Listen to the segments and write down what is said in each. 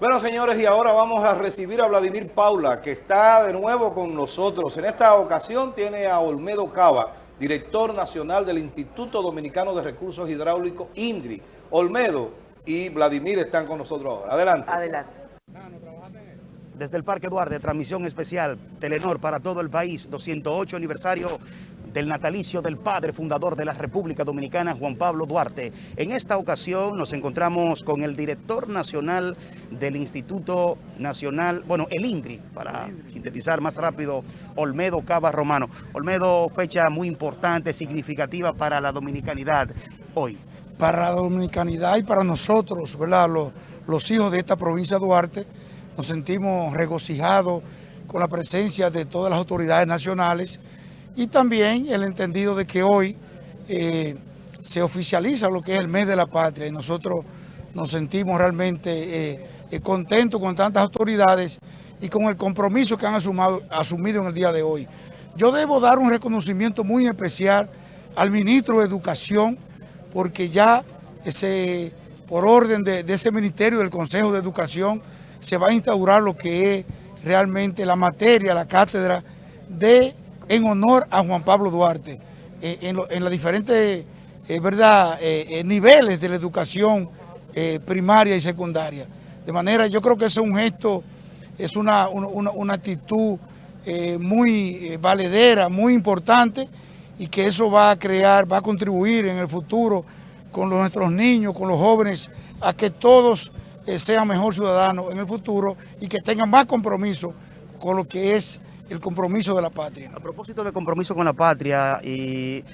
Bueno, señores, y ahora vamos a recibir a Vladimir Paula, que está de nuevo con nosotros. En esta ocasión tiene a Olmedo Cava, director nacional del Instituto Dominicano de Recursos Hidráulicos, INDRI. Olmedo y Vladimir están con nosotros ahora. Adelante. Adelante. Desde el Parque Duarte, transmisión especial, Telenor para todo el país, 208 aniversario del natalicio del padre fundador de la República Dominicana, Juan Pablo Duarte. En esta ocasión nos encontramos con el director nacional del Instituto Nacional, bueno, el INDRI, para sintetizar más rápido, Olmedo Cava Romano. Olmedo, fecha muy importante, significativa para la dominicanidad hoy. Para la dominicanidad y para nosotros, ¿verdad? Los, los hijos de esta provincia Duarte, nos sentimos regocijados con la presencia de todas las autoridades nacionales y también el entendido de que hoy eh, se oficializa lo que es el mes de la patria y nosotros nos sentimos realmente eh, eh, contentos con tantas autoridades y con el compromiso que han asumido en el día de hoy. Yo debo dar un reconocimiento muy especial al ministro de Educación porque ya ese, por orden de, de ese ministerio del Consejo de Educación se va a instaurar lo que es realmente la materia, la cátedra de en honor a Juan Pablo Duarte eh, en, los diferentes eh, verdad, eh, niveles de la educación primaria y secundaria. De manera, yo creo que eso es un gesto, es una, una actitud muy valedera, muy importante y que eso va a crear, va a contribuir en el futuro con nuestros niños, con los jóvenes, a que todos sean mejor ciudadanos en el futuro y que tengan más compromiso con lo que es el compromiso de la patria. A propósito de compromiso con la patria, y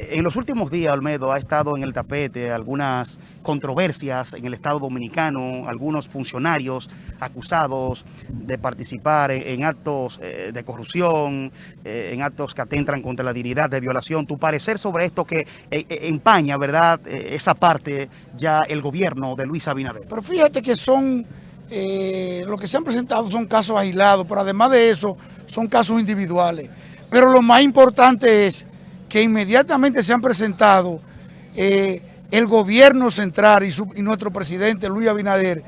en los últimos días, Olmedo, ha estado en el tapete algunas controversias en el Estado Dominicano, algunos funcionarios acusados de participar en, actos eh, de corrupción, eh, en actos que atentan contra la dignidad de violación. Tu parecer sobre esto que eh, empaña, ¿verdad?, esa parte ya el gobierno de Luis Abinader. Pero fíjate que son eh, lo que se han presentado son casos aislados, pero además de eso son casos individuales. Pero lo más importante es que inmediatamente se han presentado eh, el gobierno central y, nuestro presidente Luis Abinader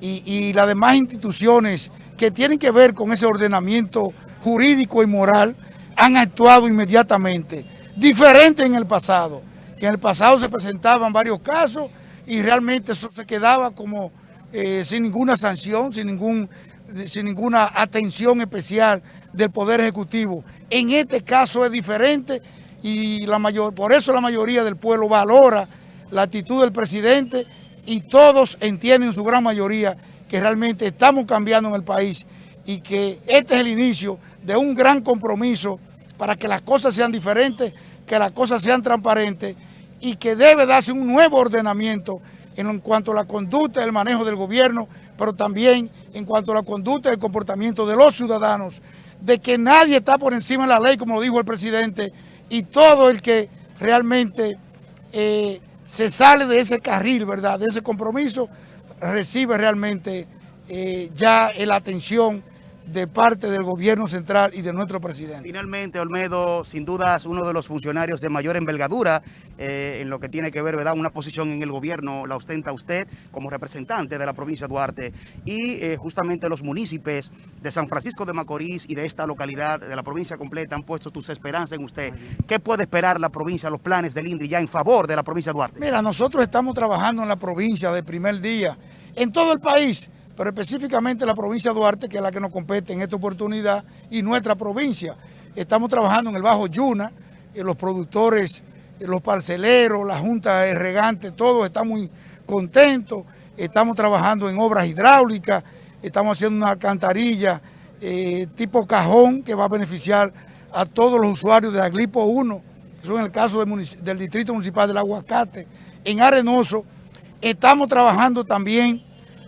y, y las demás instituciones que tienen que ver con ese ordenamiento jurídico y moral han actuado inmediatamente, diferente en el pasado, que en el pasado se presentaban varios casos y realmente eso se quedaba como eh, sin ninguna sanción, sin, ningún, sin ninguna atención especial del Poder Ejecutivo. En este caso es diferente y la mayor, por eso la mayoría del pueblo valora la actitud del presidente y todos entienden en su gran mayoría que realmente estamos cambiando en el país y que este es el inicio de un gran compromiso para que las cosas sean diferentes, que las cosas sean transparentes y que debe darse un nuevo ordenamiento en cuanto a la conducta del manejo del gobierno, pero también en cuanto a la conducta y el comportamiento de los ciudadanos, de que nadie está por encima de la ley, como lo dijo el presidente, y todo el que realmente eh, se sale de ese carril, ¿verdad?, de ese compromiso, recibe realmente eh, ya la atención de parte del gobierno central y de nuestro presidente. Finalmente, Olmedo, sin duda es uno de los funcionarios de mayor envergadura eh, en lo que tiene que ver, ¿verdad? Una posición en el gobierno la ostenta usted como representante de la provincia de Duarte y eh, justamente los municipios de San Francisco de Macorís y de esta localidad, de la provincia completa, han puesto tus esperanzas en usted. ¿Qué puede esperar la provincia, los planes del INDRI ya en favor de la provincia de Duarte? Mira, nosotros estamos trabajando en la provincia de primer día, en todo el país, pero específicamente la provincia de Duarte, que es la que nos compete en esta oportunidad, y nuestra provincia. Estamos trabajando en el Bajo Yuna, en los productores, los parceleros, la Junta de Regantes, todos estamos muy contentos. Estamos trabajando en obras hidráulicas, estamos haciendo una alcantarilla eh, tipo cajón que va a beneficiar a todos los usuarios de Aglipo 1, eso en el caso del Distrito Municipal del Aguacate. En Arenoso estamos trabajando también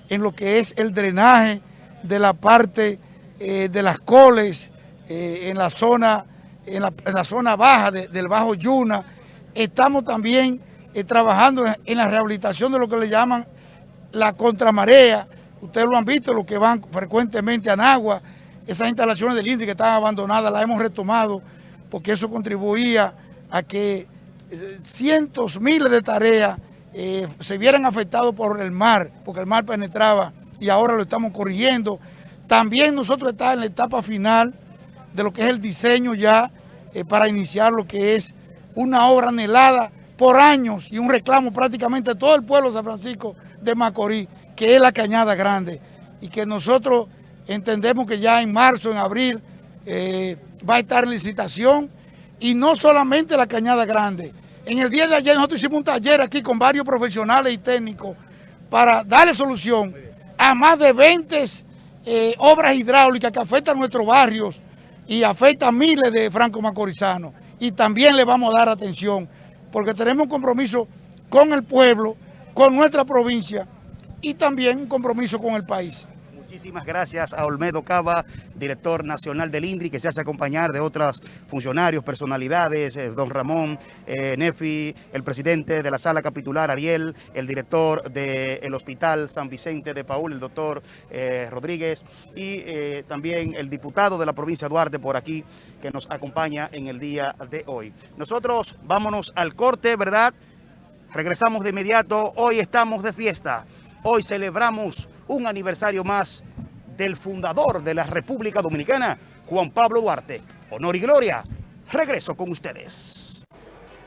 en lo que es el drenaje de la parte eh, de las coles, eh, en, la zona, en, la, zona baja del Bajo Yuna. Estamos también eh, trabajando en, la rehabilitación de lo que le llaman la contramarea. Ustedes lo han visto, los que van frecuentemente a Nagua, esas instalaciones del INDI que estaban abandonadas, las hemos retomado porque eso contribuía a que cientos, miles de tareas eh, se vieran afectados por el mar, porque el mar penetraba y ahora lo estamos corrigiendo. También nosotros estamos en la etapa final de lo que es el diseño ya eh, para iniciar lo que es una obra anhelada por años y un reclamo prácticamente de todo el pueblo de San Francisco de Macorís, que es la Cañada Grande, y que nosotros entendemos que ya en marzo, en abril, eh, va a estar licitación, y no solamente la Cañada Grande. En el día de ayer nosotros hicimos un taller aquí con varios profesionales y técnicos para darle solución a más de 20 eh, obras hidráulicas que afectan nuestros barrios y afectan miles de franco-macorizanos. Y también le vamos a dar atención porque tenemos un compromiso con el pueblo, con nuestra provincia y también un compromiso con el país. Muchísimas gracias a Olmedo Cava, director nacional del INDRI, que se hace acompañar de otros funcionarios, personalidades, eh, don Ramón eh, Nefi, el presidente de la sala capitular, Ariel, el director del Hospital San Vicente de Paul, el doctor eh, Rodríguez, y también el diputado de la provincia de Duarte por aquí, que nos acompaña en el día de hoy. Nosotros vámonos al corte, ¿verdad? Regresamos de inmediato. Hoy estamos de fiesta. Hoy celebramos un aniversario más del fundador de la República Dominicana, Juan Pablo Duarte. Honor y gloria. Regreso con ustedes.